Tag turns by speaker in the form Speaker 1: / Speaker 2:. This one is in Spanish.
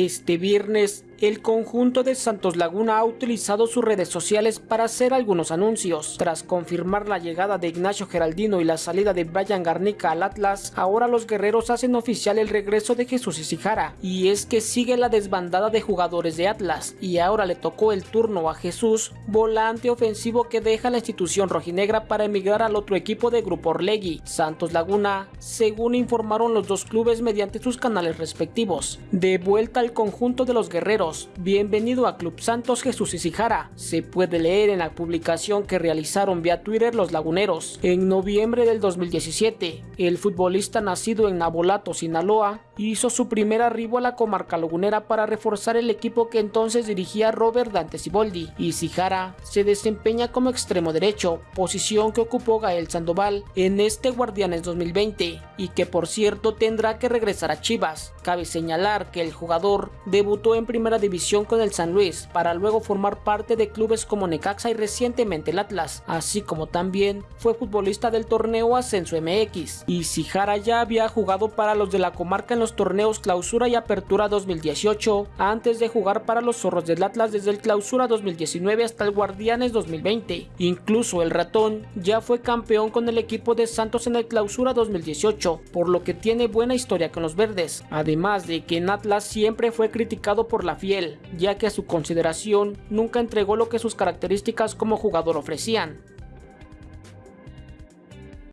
Speaker 1: Este viernes, el conjunto de Santos Laguna ha utilizado sus redes sociales para hacer algunos anuncios. Tras confirmar la llegada de Ignacio Geraldino y la salida de Brian Garnica al Atlas, ahora los guerreros hacen oficial el regreso de Jesús Isijara. Y es que sigue la desbandada de jugadores de Atlas, y ahora le tocó el turno a Jesús, volante ofensivo que deja la institución rojinegra para emigrar al otro equipo de Grupo Orlegui, Santos Laguna, según informaron los dos clubes mediante sus canales respectivos. De vuelta al conjunto de los guerreros. Bienvenido a Club Santos Jesús Isijara. Se puede leer en la publicación que realizaron vía Twitter los laguneros. En noviembre del 2017, el futbolista nacido en Nabolato, Sinaloa, hizo su primer arribo a la comarca lagunera para reforzar el equipo que entonces dirigía Robert Dante Siboldi. Isijara se desempeña como extremo derecho, posición que ocupó Gael Sandoval en este Guardianes 2020 y que por cierto tendrá que regresar a Chivas. Cabe señalar que el jugador debutó en primera división con el San Luis para luego formar parte de clubes como Necaxa y recientemente el Atlas, así como también fue futbolista del torneo Ascenso MX. Y Sijara ya había jugado para los de la comarca en los torneos Clausura y Apertura 2018 antes de jugar para los Zorros del Atlas desde el Clausura 2019 hasta el Guardianes 2020. Incluso el ratón ya fue campeón con el equipo de Santos en el Clausura 2018, por lo que tiene buena historia con los verdes, además de que en Atlas siempre fue criticado por la fiel, ya que a su consideración nunca entregó lo que sus características como jugador ofrecían.